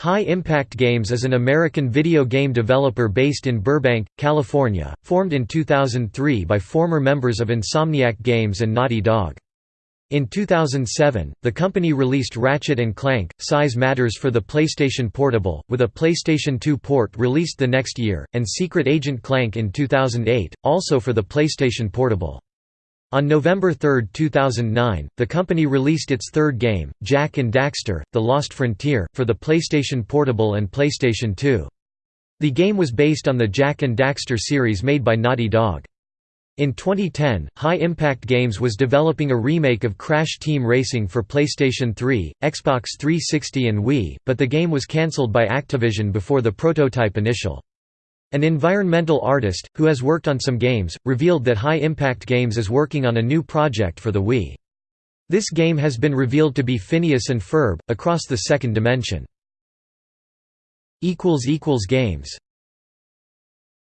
High Impact Games is an American video game developer based in Burbank, California, formed in 2003 by former members of Insomniac Games and Naughty Dog. In 2007, the company released Ratchet & Clank, Size Matters for the PlayStation Portable, with a PlayStation 2 port released the next year, and Secret Agent Clank in 2008, also for the PlayStation Portable. On November 3, 2009, the company released its third game, Jak and Daxter, The Lost Frontier, for the PlayStation Portable and PlayStation 2. The game was based on the Jak and Daxter series made by Naughty Dog. In 2010, High Impact Games was developing a remake of Crash Team Racing for PlayStation 3, Xbox 360 and Wii, but the game was cancelled by Activision before the prototype initial. An environmental artist, who has worked on some games, revealed that High Impact Games is working on a new project for the Wii. This game has been revealed to be Phineas and Ferb, Across the Second Dimension. Games